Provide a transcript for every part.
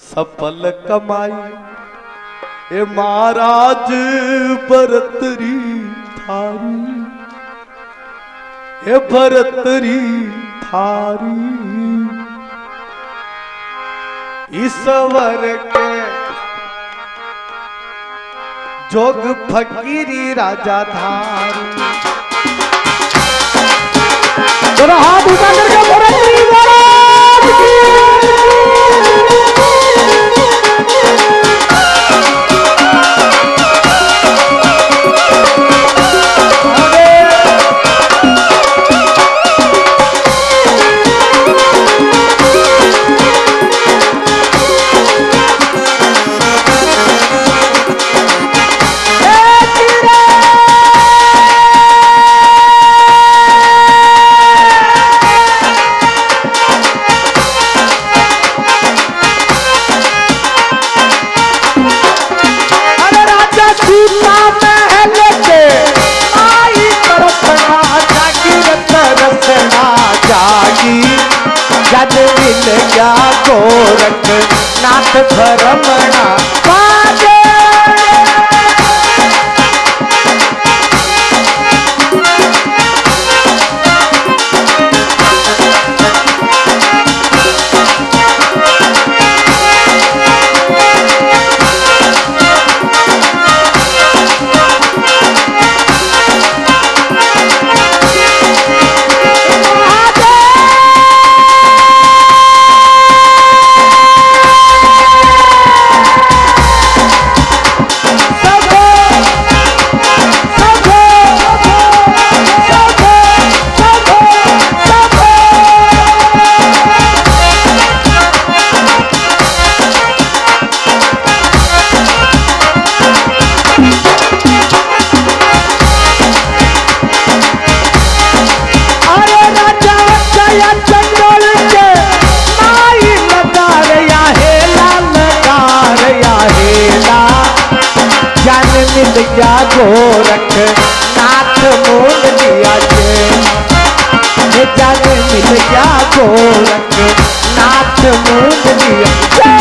सफल कमाई। ए महाराज भरतरी थारी। ए भरतरी थारी। ईश्वर के जोग फकीरी राजा थारी दोनों हाथ उठा करके भरतरी महाराज की जा गोरख नाथ भरमणा बाजे। নাচ মুখ দিয়া।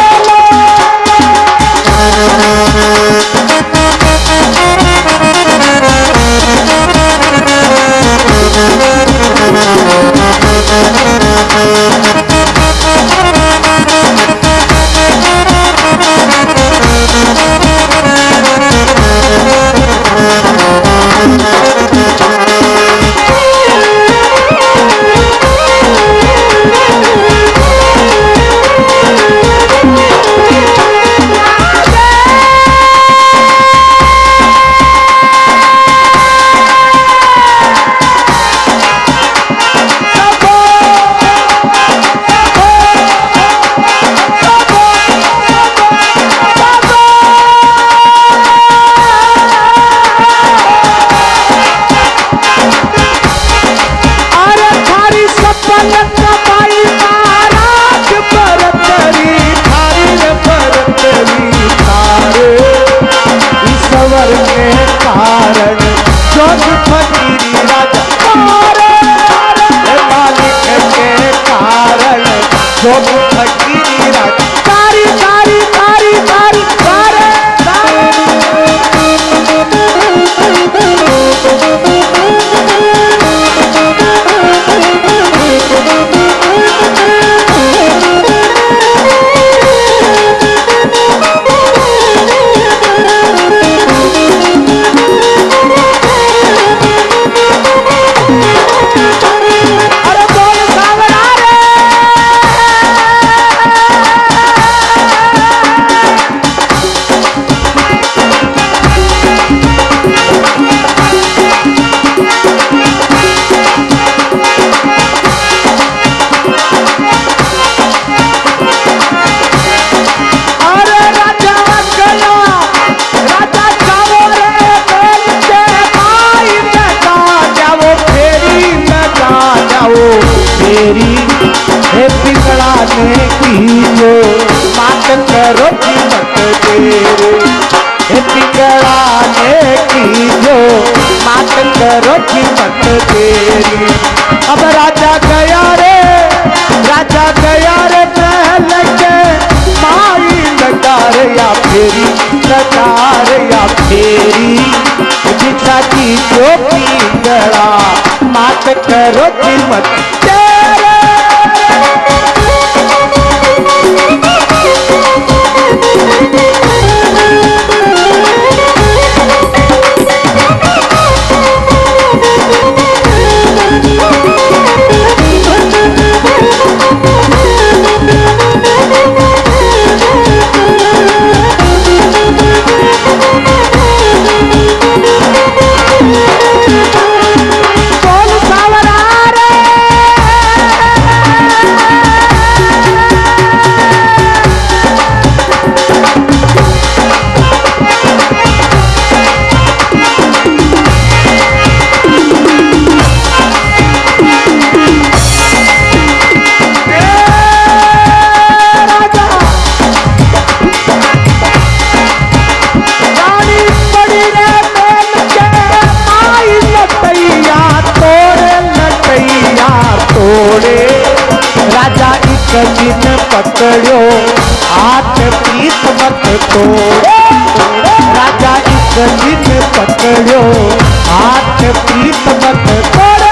करो कीमत दिन पकड़ो हाथ प्रीत मत तो राजा इस दिन पकड़ो हाथ प्रीत मत तोड़े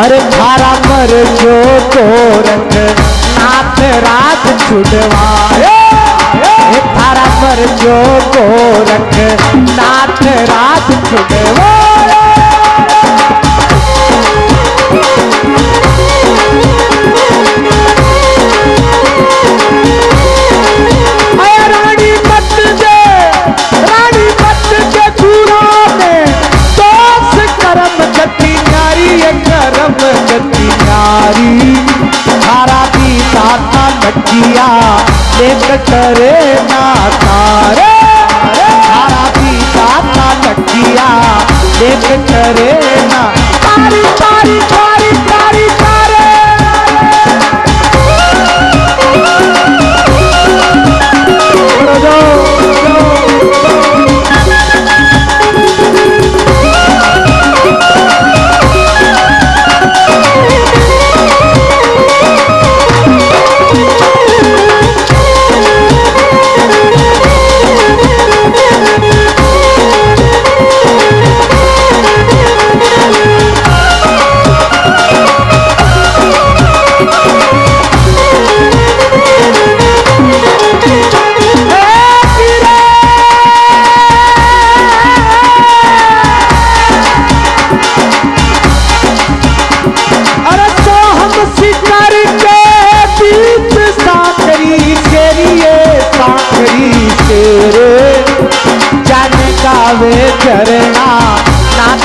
अरे थारा पर जो तो रंग नाथ रात छुड़वाए थारा पर जो तो रंग नाथ रात छुड़वाए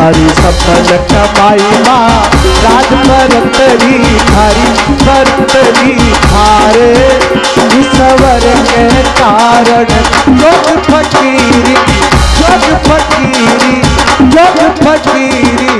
हरी सफल कमाई माँ, राज भरतरी हरी भरतरी हारे। ईश्वर के कारण जोग फकीरी जोग फकीरी जोग फकीरी।